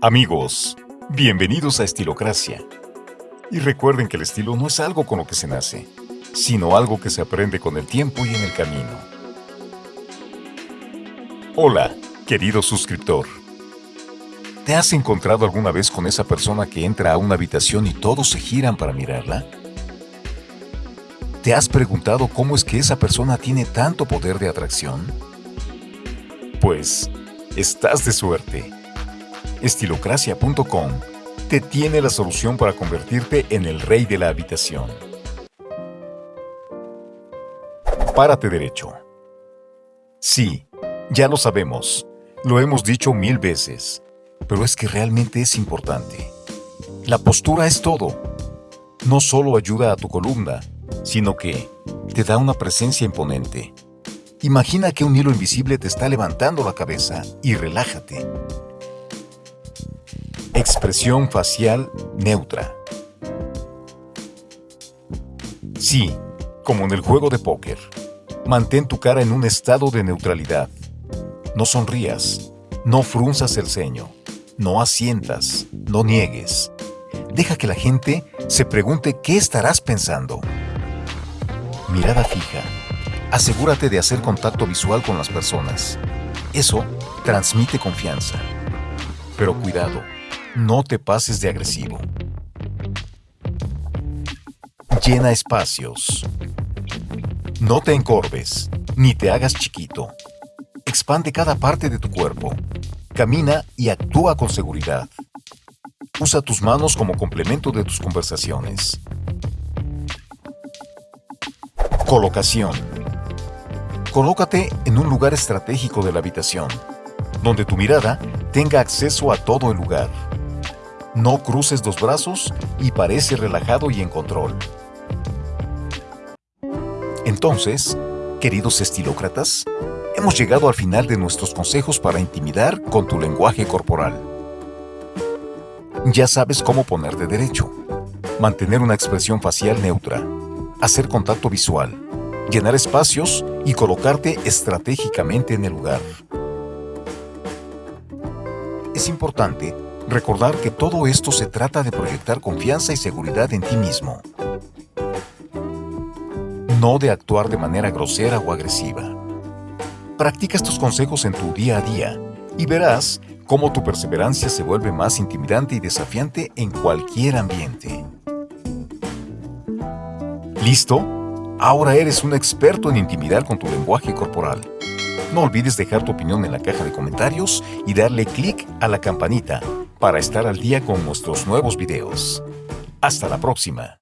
Amigos, bienvenidos a Estilocracia. Y recuerden que el estilo no es algo con lo que se nace, sino algo que se aprende con el tiempo y en el camino. Hola, querido suscriptor. ¿Te has encontrado alguna vez con esa persona que entra a una habitación y todos se giran para mirarla? ¿Te has preguntado cómo es que esa persona tiene tanto poder de atracción? Pues, estás de suerte estilocracia.com te tiene la solución para convertirte en el rey de la habitación. Párate derecho. Sí, ya lo sabemos, lo hemos dicho mil veces, pero es que realmente es importante. La postura es todo. No solo ayuda a tu columna, sino que te da una presencia imponente. Imagina que un hilo invisible te está levantando la cabeza y relájate. Expresión facial neutra. Sí, como en el juego de póker. Mantén tu cara en un estado de neutralidad. No sonrías, no frunzas el ceño, no asientas, no niegues. Deja que la gente se pregunte qué estarás pensando. Mirada fija. Asegúrate de hacer contacto visual con las personas. Eso transmite confianza. Pero cuidado, no te pases de agresivo. Llena espacios. No te encorves, ni te hagas chiquito. Expande cada parte de tu cuerpo. Camina y actúa con seguridad. Usa tus manos como complemento de tus conversaciones. Colocación. Colócate en un lugar estratégico de la habitación, donde tu mirada tenga acceso a todo el lugar. No cruces los brazos y parece relajado y en control. Entonces, queridos estilócratas, hemos llegado al final de nuestros consejos para intimidar con tu lenguaje corporal. Ya sabes cómo ponerte derecho, mantener una expresión facial neutra, hacer contacto visual, llenar espacios y colocarte estratégicamente en el lugar. Es importante recordar que todo esto se trata de proyectar confianza y seguridad en ti mismo, no de actuar de manera grosera o agresiva. Practica estos consejos en tu día a día y verás cómo tu perseverancia se vuelve más intimidante y desafiante en cualquier ambiente. ¿Listo? Ahora eres un experto en intimidar con tu lenguaje corporal. No olvides dejar tu opinión en la caja de comentarios y darle clic a la campanita para estar al día con nuestros nuevos videos. Hasta la próxima.